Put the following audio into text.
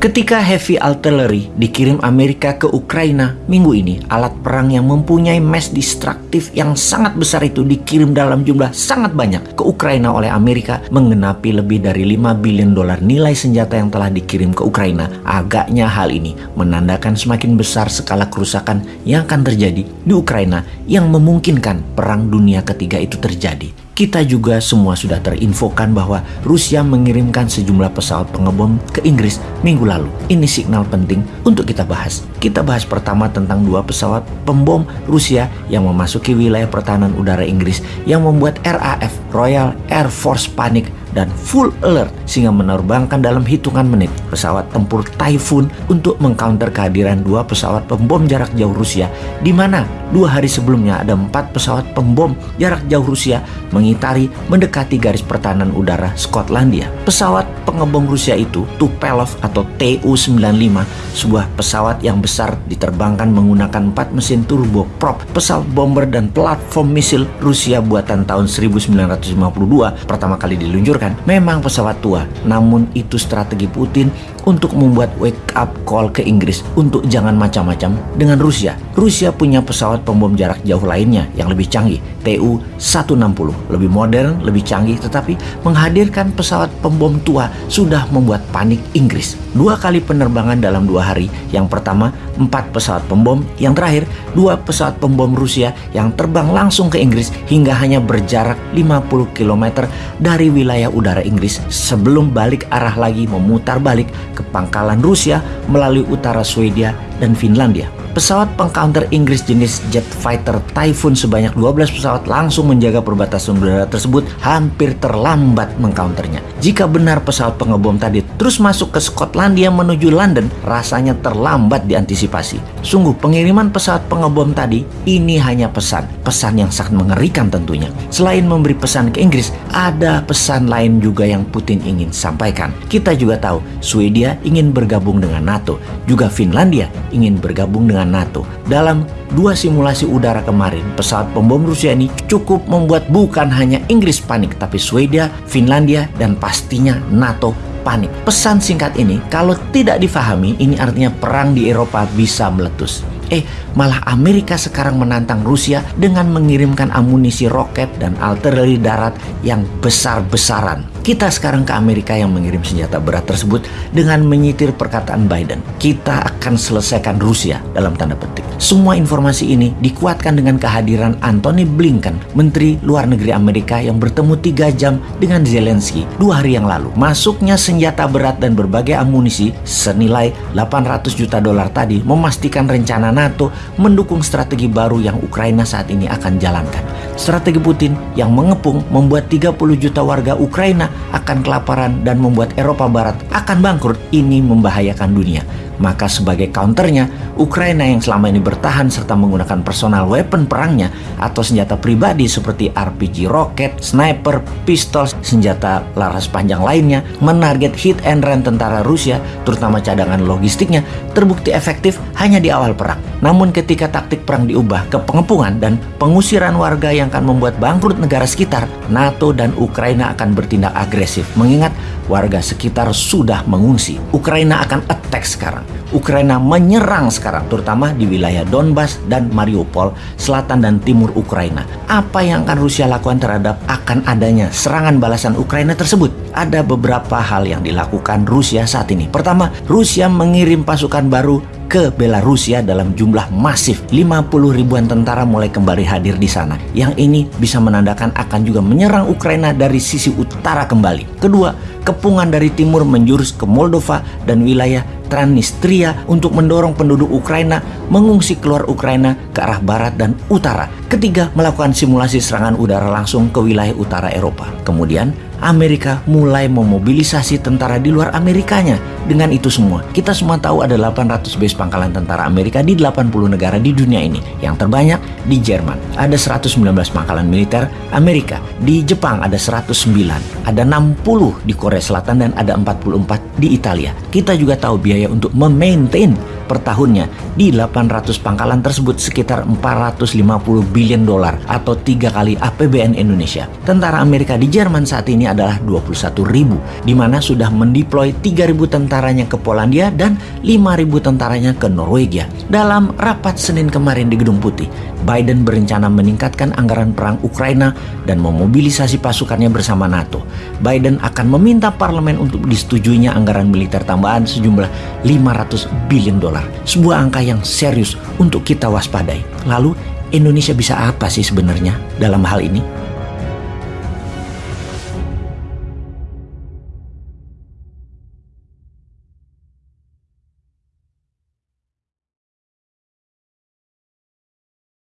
Ketika heavy artillery dikirim Amerika ke Ukraina minggu ini, alat perang yang mempunyai mass destructive yang sangat besar itu dikirim dalam jumlah sangat banyak ke Ukraina oleh Amerika mengenapi lebih dari 5 billion dolar nilai senjata yang telah dikirim ke Ukraina. Agaknya hal ini menandakan semakin besar skala kerusakan yang akan terjadi di Ukraina yang memungkinkan perang dunia ketiga itu terjadi. Kita juga semua sudah terinfokan bahwa Rusia mengirimkan sejumlah pesawat pengebom ke Inggris minggu lalu. Ini signal penting untuk kita bahas. Kita bahas pertama tentang dua pesawat pembom Rusia yang memasuki wilayah pertahanan udara Inggris yang membuat RAF Royal Air Force panik dan full alert sehingga menerbangkan dalam hitungan menit pesawat tempur Typhoon untuk mengcounter kehadiran dua pesawat pembom jarak jauh Rusia di mana dua hari sebelumnya ada empat pesawat pembom jarak jauh Rusia mengitari mendekati garis pertahanan udara Skotlandia. Pesawat pengebom Rusia itu Tupelov atau Tu-95 sebuah pesawat yang besar diterbangkan menggunakan empat mesin turboprop pesawat bomber dan platform misil Rusia buatan tahun 1952 pertama kali diluncurkan memang pesawat tua, namun itu strategi Putin untuk membuat wake up call ke Inggris untuk jangan macam-macam dengan Rusia. Rusia punya pesawat pembom jarak jauh lainnya yang lebih canggih, Tu-160, lebih modern, lebih canggih, tetapi menghadirkan pesawat pembom tua sudah membuat panik Inggris. Dua kali penerbangan dalam dua hari, yang pertama empat pesawat pembom, yang terakhir dua pesawat pembom Rusia yang terbang langsung ke Inggris hingga hanya berjarak 50 km dari wilayah udara Inggris sebelum balik arah lagi memutar balik ke pangkalan Rusia melalui utara Swedia dan Finlandia. Pesawat pengcounter Inggris jenis jet fighter Typhoon sebanyak 12 pesawat langsung menjaga perbatasan udara tersebut hampir terlambat mengcounternya. Jika benar pesawat pengebom tadi terus masuk ke Skotlandia menuju London, rasanya terlambat diantisipasi. Sungguh pengiriman pesawat pengebom tadi ini hanya pesan, pesan yang sangat mengerikan tentunya. Selain memberi pesan ke Inggris, ada pesan lain juga yang Putin ingin sampaikan. Kita juga tahu Swedia ingin bergabung dengan NATO, juga Finlandia ingin bergabung dengan dengan NATO. Dalam dua simulasi udara kemarin, pesawat pembom Rusia ini cukup membuat bukan hanya Inggris panik, tapi Swedia, Finlandia, dan pastinya NATO panik. Pesan singkat ini, kalau tidak difahami, ini artinya perang di Eropa bisa meletus. Eh, malah Amerika sekarang menantang Rusia dengan mengirimkan amunisi roket dan artileri darat yang besar-besaran. Kita sekarang ke Amerika yang mengirim senjata berat tersebut dengan menyitir perkataan Biden. Kita akan selesaikan Rusia dalam tanda petik. Semua informasi ini dikuatkan dengan kehadiran Anthony Blinken, Menteri Luar Negeri Amerika yang bertemu tiga jam dengan Zelensky dua hari yang lalu. Masuknya senjata berat dan berbagai amunisi senilai 800 juta dolar tadi memastikan rencana NATO mendukung strategi baru yang Ukraina saat ini akan jalankan. Strategi Putin yang mengepung membuat 30 juta warga Ukraina akan kelaparan dan membuat Eropa Barat akan bangkrut. Ini membahayakan dunia. Maka sebagai counternya, Ukraina yang selama ini bertahan serta menggunakan personal weapon perangnya atau senjata pribadi seperti RPG roket, sniper, pistol, senjata laras panjang lainnya, menarget hit and run tentara Rusia, terutama cadangan logistiknya, terbukti efektif hanya di awal perang. Namun ketika taktik perang diubah ke pengepungan dan pengusiran warga yang akan membuat bangkrut negara sekitar, NATO dan Ukraina akan bertindak agresif mengingat warga sekitar sudah mengungsi. Ukraina akan attack sekarang. Ukraina menyerang sekarang terutama di wilayah Donbas dan Mariupol, selatan dan timur Ukraina. Apa yang akan Rusia lakukan terhadap akan adanya serangan balasan Ukraina tersebut? Ada beberapa hal yang dilakukan Rusia saat ini. Pertama, Rusia mengirim pasukan baru ke Belarusia dalam jumlah masif. 50 ribuan tentara mulai kembali hadir di sana. Yang ini bisa menandakan akan juga menyerang Ukraina dari sisi utara kembali. Kedua, kepungan dari timur menjurus ke Moldova dan wilayah Transnistria untuk mendorong penduduk Ukraina mengungsi keluar Ukraina ke arah barat dan utara. Ketiga, melakukan simulasi serangan udara langsung ke wilayah utara Eropa. Kemudian, Amerika mulai memobilisasi tentara di luar Amerikanya. Dengan itu semua, kita semua tahu ada 800 base pangkalan tentara Amerika di 80 negara di dunia ini. Yang terbanyak di Jerman, ada 119 pangkalan militer Amerika. Di Jepang ada 109, ada 60 di Korea Selatan dan ada 44 di Italia. Kita juga tahu biaya biaya untuk memaintain per tahunnya di 800 pangkalan tersebut sekitar 450 billion dolar atau tiga kali APBN Indonesia. Tentara Amerika di Jerman saat ini adalah 21 ribu, di mana sudah mendeploy 3 ribu tentaranya ke Polandia dan 5 ribu tentaranya ke Norwegia. Dalam rapat Senin kemarin di Gedung Putih, Biden berencana meningkatkan anggaran perang Ukraina dan memobilisasi pasukannya bersama NATO. Biden akan meminta parlemen untuk disetujuinya anggaran militer tambahan sejumlah 500 billion dolar. Sebuah angka yang serius untuk kita waspadai. Lalu Indonesia bisa apa sih sebenarnya dalam hal ini?